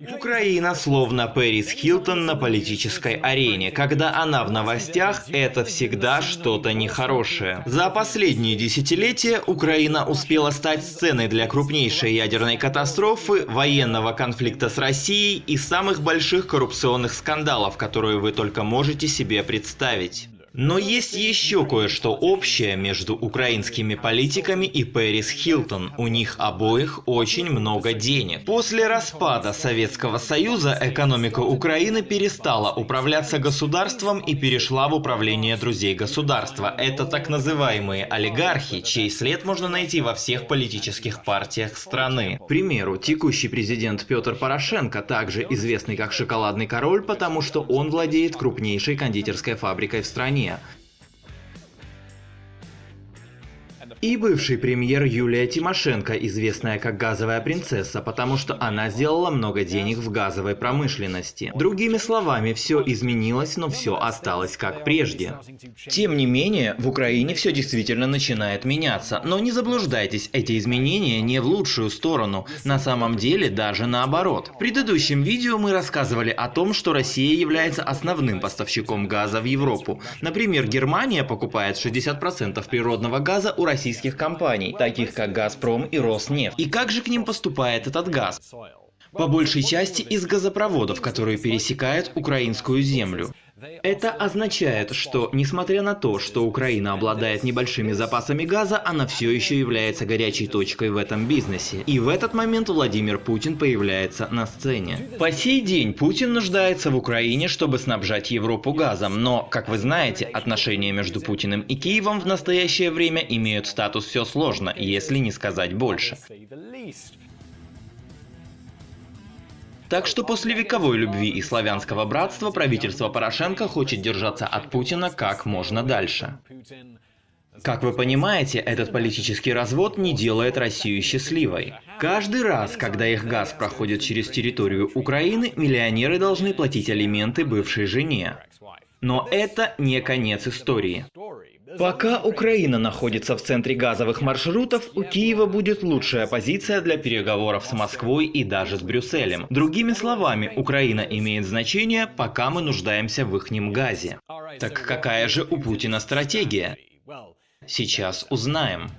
Украина словно Пэрис Хилтон на политической арене. Когда она в новостях, это всегда что-то нехорошее. За последние десятилетия Украина успела стать сценой для крупнейшей ядерной катастрофы, военного конфликта с Россией и самых больших коррупционных скандалов, которые вы только можете себе представить. Но есть еще кое-что общее между украинскими политиками и Пэрис Хилтон. У них обоих очень много денег. После распада Советского Союза экономика Украины перестала управляться государством и перешла в управление друзей государства. Это так называемые олигархи, чей след можно найти во всех политических партиях страны. К примеру, текущий президент Петр Порошенко, также известный как шоколадный король, потому что он владеет крупнейшей кондитерской фабрикой в стране. Romania И бывший премьер Юлия Тимошенко, известная как газовая принцесса, потому что она сделала много денег в газовой промышленности. Другими словами, все изменилось, но все осталось как прежде. Тем не менее, в Украине все действительно начинает меняться. Но не заблуждайтесь, эти изменения не в лучшую сторону. На самом деле даже наоборот. В предыдущем видео мы рассказывали о том, что Россия является основным поставщиком газа в Европу. Например, Германия покупает 60% природного газа у российских компаний, таких как «Газпром» и «Роснефть». И как же к ним поступает этот газ? По большей части из газопроводов, которые пересекают украинскую землю. Это означает, что, несмотря на то, что Украина обладает небольшими запасами газа, она все еще является горячей точкой в этом бизнесе. И в этот момент Владимир Путин появляется на сцене. По сей день Путин нуждается в Украине, чтобы снабжать Европу газом, но, как вы знаете, отношения между Путиным и Киевом в настоящее время имеют статус «все сложно», если не сказать больше. Так что после вековой любви и славянского братства правительство Порошенко хочет держаться от Путина как можно дальше. Как вы понимаете, этот политический развод не делает Россию счастливой. Каждый раз, когда их газ проходит через территорию Украины, миллионеры должны платить алименты бывшей жене. Но это не конец истории. Пока Украина находится в центре газовых маршрутов, у Киева будет лучшая позиция для переговоров с Москвой и даже с Брюсселем. Другими словами, Украина имеет значение, пока мы нуждаемся в ихнем газе. Так какая же у Путина стратегия? Сейчас узнаем.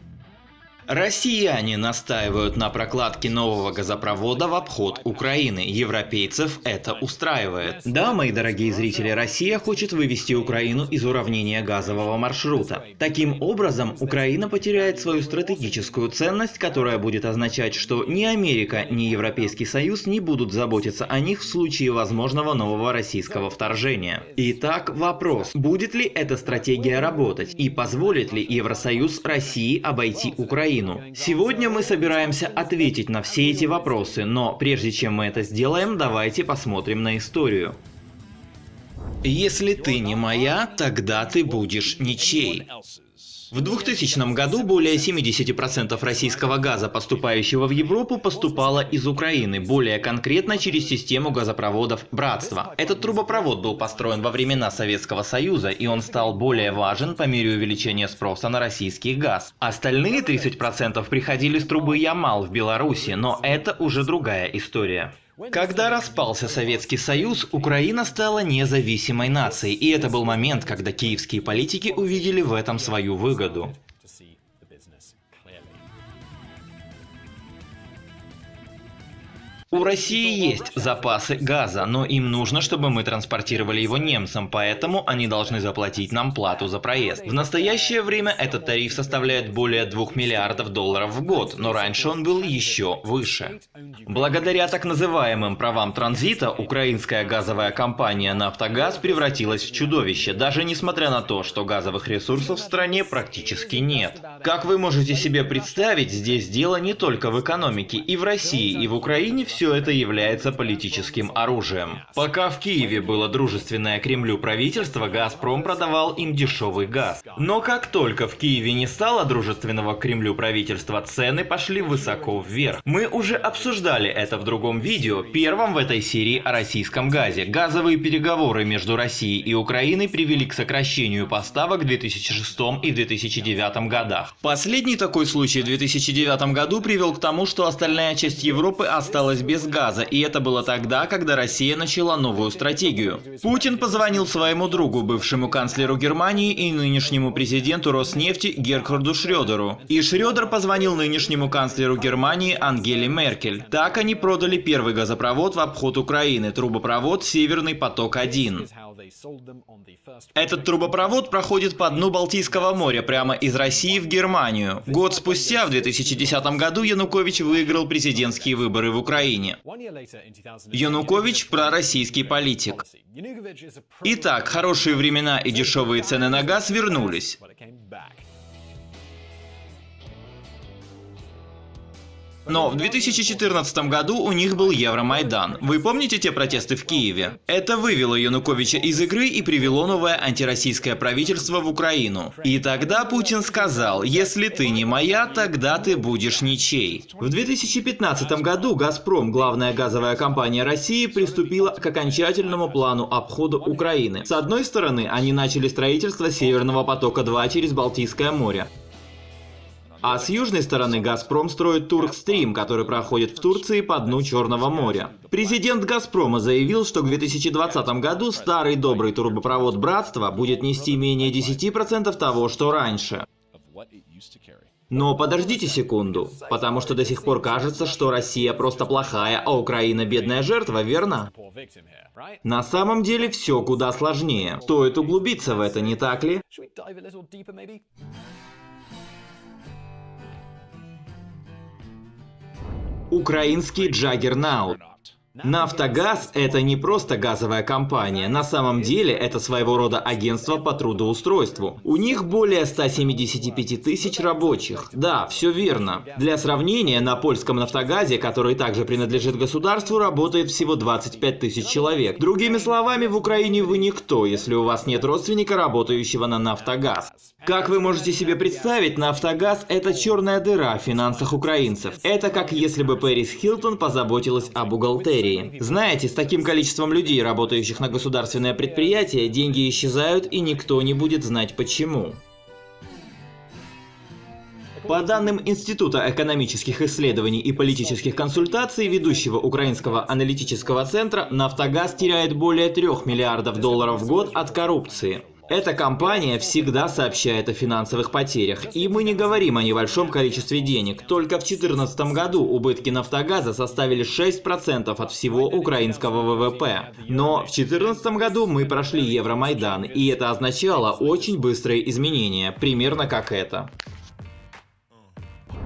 Россияне настаивают на прокладке нового газопровода в обход Украины. Европейцев это устраивает. Да, мои дорогие зрители, Россия хочет вывести Украину из уравнения газового маршрута. Таким образом, Украина потеряет свою стратегическую ценность, которая будет означать, что ни Америка, ни Европейский Союз не будут заботиться о них в случае возможного нового российского вторжения. Итак, вопрос, будет ли эта стратегия работать и позволит ли Евросоюз России обойти Украину? Украину. Сегодня мы собираемся ответить на все эти вопросы, но прежде чем мы это сделаем, давайте посмотрим на историю. Если ты не моя, тогда ты будешь ничей. В 2000 году более 70% российского газа, поступающего в Европу, поступало из Украины, более конкретно через систему газопроводов «Братство». Этот трубопровод был построен во времена Советского Союза, и он стал более важен по мере увеличения спроса на российский газ. Остальные 30% приходили с трубы Ямал в Беларуси, но это уже другая история. Когда распался Советский Союз, Украина стала независимой нацией, и это был момент, когда киевские политики увидели в этом свою выгоду. У России есть запасы газа, но им нужно, чтобы мы транспортировали его немцам, поэтому они должны заплатить нам плату за проезд. В настоящее время этот тариф составляет более 2 миллиардов долларов в год, но раньше он был еще выше. Благодаря так называемым правам транзита, украинская газовая компания «Нафтогаз» превратилась в чудовище, даже несмотря на то, что газовых ресурсов в стране практически нет. Как вы можете себе представить, здесь дело не только в экономике. И в России, и в Украине все все это является политическим оружием. Пока в Киеве было дружественное Кремлю правительство, Газпром продавал им дешевый газ. Но как только в Киеве не стало дружественного Кремлю правительства, цены пошли высоко вверх. Мы уже обсуждали это в другом видео, первом в этой серии о российском газе. Газовые переговоры между Россией и Украиной привели к сокращению поставок в 2006 и 2009 годах. Последний такой случай в 2009 году привел к тому, что остальная часть Европы осталась без газа, и это было тогда, когда Россия начала новую стратегию. Путин позвонил своему другу, бывшему канцлеру Германии и нынешнему президенту Роснефти Герхарду Шрёдеру. И Шрёдер позвонил нынешнему канцлеру Германии Ангеле Меркель. Так они продали первый газопровод в обход Украины, трубопровод «Северный поток-1». Этот трубопровод проходит по дну Балтийского моря прямо из России в Германию. Год спустя, в 2010 году, Янукович выиграл президентские выборы в Украине. Янукович – пророссийский политик. Итак, хорошие времена и дешевые цены на газ вернулись. Но в 2014 году у них был Евромайдан. Вы помните те протесты в Киеве? Это вывело Януковича из игры и привело новое антироссийское правительство в Украину. И тогда Путин сказал, если ты не моя, тогда ты будешь ничей. В 2015 году «Газпром», главная газовая компания России, приступила к окончательному плану обхода Украины. С одной стороны, они начали строительство Северного потока-2 через Балтийское море. А с южной стороны «Газпром» строит Туркстрим, который проходит в Турции по дну Черного моря. Президент «Газпрома» заявил, что к 2020 году старый добрый трубопровод «Братство» будет нести менее 10% того, что раньше. Но подождите секунду, потому что до сих пор кажется, что Россия просто плохая, а Украина бедная жертва, верно? На самом деле все куда сложнее. Стоит углубиться в это, не так ли? Украинский Джаггернаут. Нафтогаз – это не просто газовая компания. На самом деле, это своего рода агентство по трудоустройству. У них более 175 тысяч рабочих. Да, все верно. Для сравнения, на польском нафтогазе, который также принадлежит государству, работает всего 25 тысяч человек. Другими словами, в Украине вы никто, если у вас нет родственника, работающего на нафтогаз. Как вы можете себе представить, нафтогаз – это черная дыра в финансах украинцев. Это как если бы Пэрис Хилтон позаботилась о бухгалтерии империи. Знаете, с таким количеством людей, работающих на государственное предприятие, деньги исчезают и никто не будет знать почему. По данным Института экономических исследований и политических консультаций, ведущего украинского аналитического центра, «Нафтогаз» теряет более 3 миллиардов долларов в год от коррупции. Эта компания всегда сообщает о финансовых потерях, и мы не говорим о небольшом количестве денег. Только в 2014 году убытки «Нафтогаза» составили 6% от всего украинского ВВП. Но в 2014 году мы прошли Евромайдан, и это означало очень быстрые изменения, примерно как это.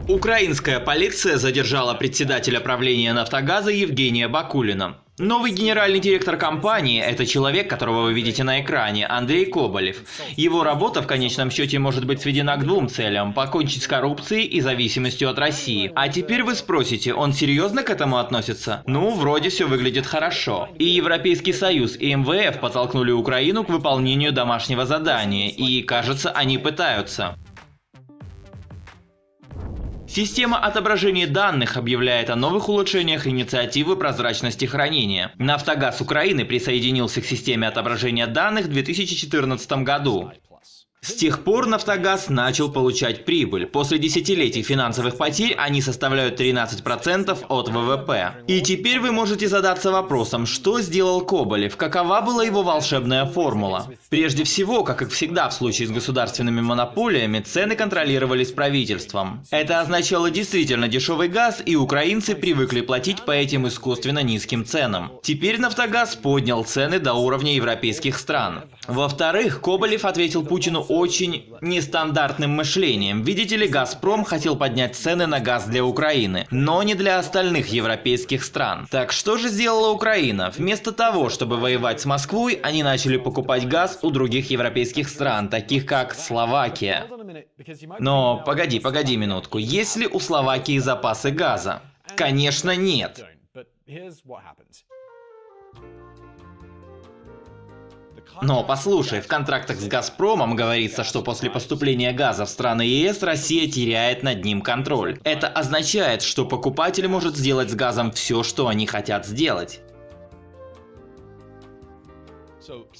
Украинская полиция задержала председателя правления «Нафтогаза» Евгения Бакулина. Новый генеральный директор компании – это человек, которого вы видите на экране, Андрей Коболев. Его работа в конечном счете может быть сведена к двум целям – покончить с коррупцией и зависимостью от России. А теперь вы спросите, он серьезно к этому относится? Ну, вроде все выглядит хорошо. И Европейский Союз, и МВФ подтолкнули Украину к выполнению домашнего задания, и, кажется, они пытаются. Система отображения данных объявляет о новых улучшениях инициативы прозрачности хранения. Нафтогаз Украины присоединился к системе отображения данных в 2014 году. С тех пор «Нафтогаз» начал получать прибыль. После десятилетий финансовых потерь они составляют 13% от ВВП. И теперь вы можете задаться вопросом, что сделал Коболев, какова была его волшебная формула. Прежде всего, как и всегда в случае с государственными монополиями, цены контролировались правительством. Это означало действительно дешевый газ, и украинцы привыкли платить по этим искусственно низким ценам. Теперь «Нафтогаз» поднял цены до уровня европейских стран. Во-вторых, Коболев ответил Путину очень нестандартным мышлением. Видите ли, «Газпром» хотел поднять цены на газ для Украины, но не для остальных европейских стран. Так что же сделала Украина? Вместо того, чтобы воевать с Москвой, они начали покупать газ у других европейских стран, таких как Словакия. Но погоди, погоди минутку, есть ли у Словакии запасы газа? Конечно нет. Но послушай, в контрактах с «Газпромом» говорится, что после поступления газа в страны ЕС Россия теряет над ним контроль. Это означает, что покупатель может сделать с газом все, что они хотят сделать.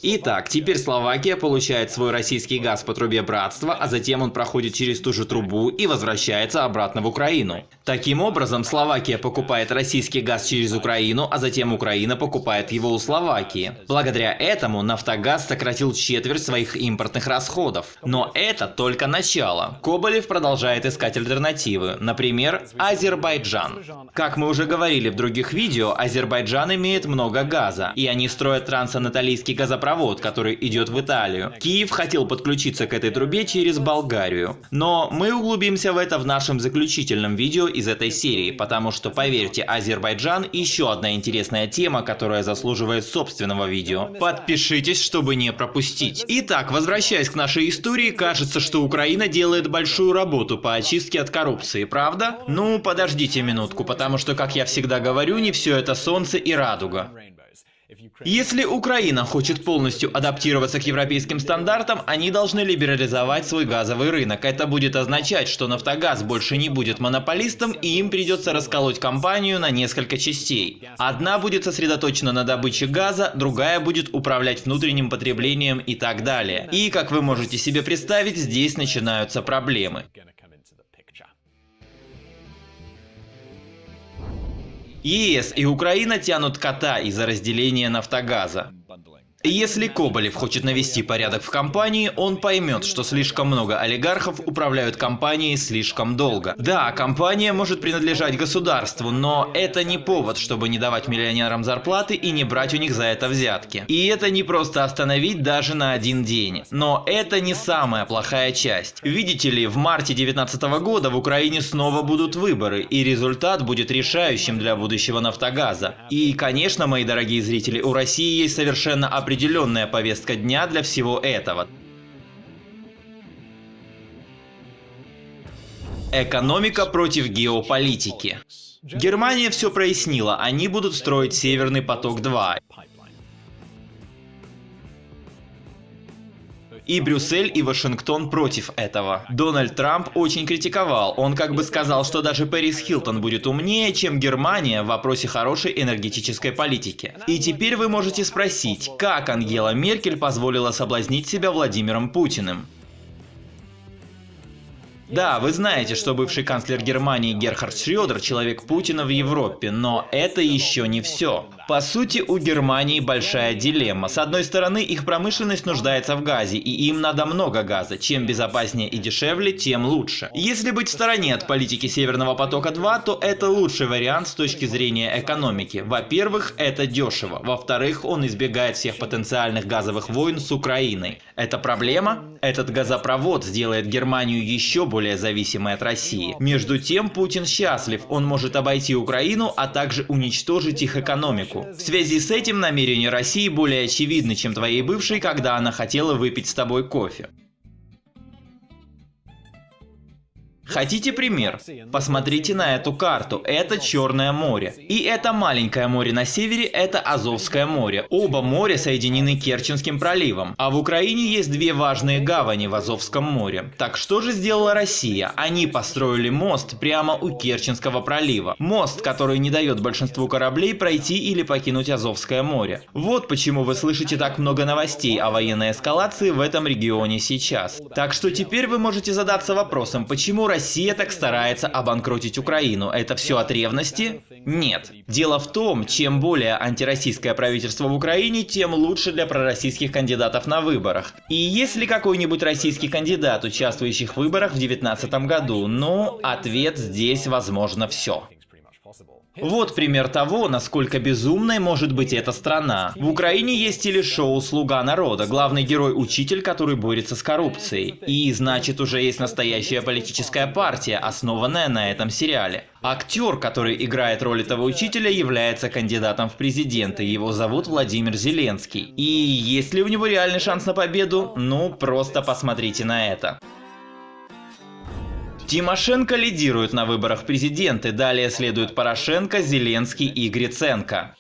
Итак, теперь Словакия получает свой российский газ по трубе Братства, а затем он проходит через ту же трубу и возвращается обратно в Украину. Таким образом, Словакия покупает российский газ через Украину, а затем Украина покупает его у Словакии. Благодаря этому Нафтогаз сократил четверть своих импортных расходов. Но это только начало. Коболев продолжает искать альтернативы, например, Азербайджан. Как мы уже говорили в других видео, Азербайджан имеет много газа, и они строят трансанатолийский турецкий газопровод, который идет в Италию. Киев хотел подключиться к этой трубе через Болгарию. Но мы углубимся в это в нашем заключительном видео из этой серии, потому что, поверьте, Азербайджан еще одна интересная тема, которая заслуживает собственного видео. Подпишитесь, чтобы не пропустить. Итак, возвращаясь к нашей истории, кажется, что Украина делает большую работу по очистке от коррупции, правда? Ну, подождите минутку, потому что, как я всегда говорю, не все это солнце и радуга. Если Украина хочет полностью адаптироваться к европейским стандартам, они должны либерализовать свой газовый рынок. Это будет означать, что Нафтогаз больше не будет монополистом и им придется расколоть компанию на несколько частей. Одна будет сосредоточена на добыче газа, другая будет управлять внутренним потреблением и так далее. И, как вы можете себе представить, здесь начинаются проблемы. ЕС и Украина тянут кота из-за разделения Нафтогаза. Если Коболев хочет навести порядок в компании, он поймет, что слишком много олигархов управляют компанией слишком долго. Да, компания может принадлежать государству, но это не повод, чтобы не давать миллионерам зарплаты и не брать у них за это взятки. И это не просто остановить даже на один день. Но это не самая плохая часть. Видите ли, в марте 2019 года в Украине снова будут выборы, и результат будет решающим для будущего Нафтогаза. И, конечно, мои дорогие зрители, у России есть совершенно определенные определенная повестка дня для всего этого. Экономика против геополитики. Германия все прояснила, они будут строить Северный поток-2. И Брюссель, и Вашингтон против этого. Дональд Трамп очень критиковал. Он как бы сказал, что даже Пэрис Хилтон будет умнее, чем Германия в вопросе хорошей энергетической политики. И теперь вы можете спросить, как Ангела Меркель позволила соблазнить себя Владимиром Путиным? Да, вы знаете, что бывший канцлер Германии Герхард Шрёдер – человек Путина в Европе, но это еще не все. По сути, у Германии большая дилемма. С одной стороны, их промышленность нуждается в газе, и им надо много газа. Чем безопаснее и дешевле, тем лучше. Если быть в стороне от политики Северного потока-2, то это лучший вариант с точки зрения экономики. Во-первых, это дешево. Во-вторых, он избегает всех потенциальных газовых войн с Украиной. Это проблема? Этот газопровод сделает Германию еще более зависимой от России. Между тем, Путин счастлив. Он может обойти Украину, а также уничтожить их экономику экономику. В связи с этим намерения России более очевидны, чем твоей бывшей, когда она хотела выпить с тобой кофе. Хотите пример? Посмотрите на эту карту. Это Черное море. И это маленькое море на севере, это Азовское море. Оба моря соединены Керченским проливом. А в Украине есть две важные гавани в Азовском море. Так что же сделала Россия? Они построили мост прямо у Керченского пролива. Мост, который не дает большинству кораблей пройти или покинуть Азовское море. Вот почему вы слышите так много новостей о военной эскалации в этом регионе сейчас. Так что теперь вы можете задаться вопросом, почему Россия так старается обанкротить Украину. Это все от ревности? Нет. Дело в том, чем более антироссийское правительство в Украине, тем лучше для пророссийских кандидатов на выборах. И если какой-нибудь российский кандидат, участвующий в выборах в 2019 году, ну, ответ здесь возможно все. Вот пример того, насколько безумной может быть эта страна. В Украине есть телешоу «Слуга народа», главный герой – учитель, который борется с коррупцией. И значит уже есть настоящая политическая партия, основанная на этом сериале. Актер, который играет роль этого учителя, является кандидатом в президенты. Его зовут Владимир Зеленский. И есть ли у него реальный шанс на победу? Ну, просто посмотрите на это. Тимошенко лидирует на выборах президента, далее следуют Порошенко, Зеленский и Гриценко.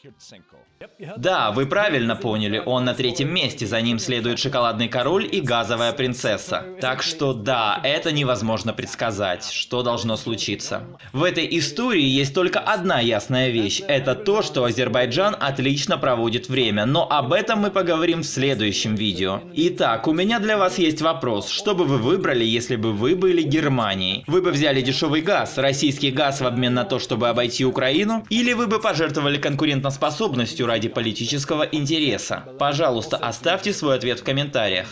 Да, вы правильно поняли, он на третьем месте, за ним следует шоколадный король и газовая принцесса. Так что да, это невозможно предсказать, что должно случиться. В этой истории есть только одна ясная вещь, это то, что Азербайджан отлично проводит время, но об этом мы поговорим в следующем видео. Итак, у меня для вас есть вопрос, что бы вы выбрали, если бы вы были Германией? Вы бы взяли дешевый газ, российский газ в обмен на то, чтобы обойти Украину, или вы бы пожертвовали конкурентоспособностью ради политического интереса? Пожалуйста, оставьте свой ответ в комментариях.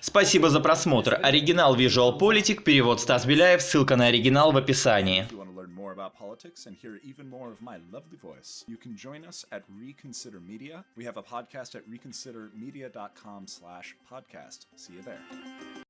Спасибо за просмотр. Оригинал Visual Politic, перевод Стас Беляев, ссылка на оригинал в описании. More about politics and hear even more of my lovely voice, you can join us at Reconsider Media. We have a podcast at reconsidermedia.com slash podcast. See you there.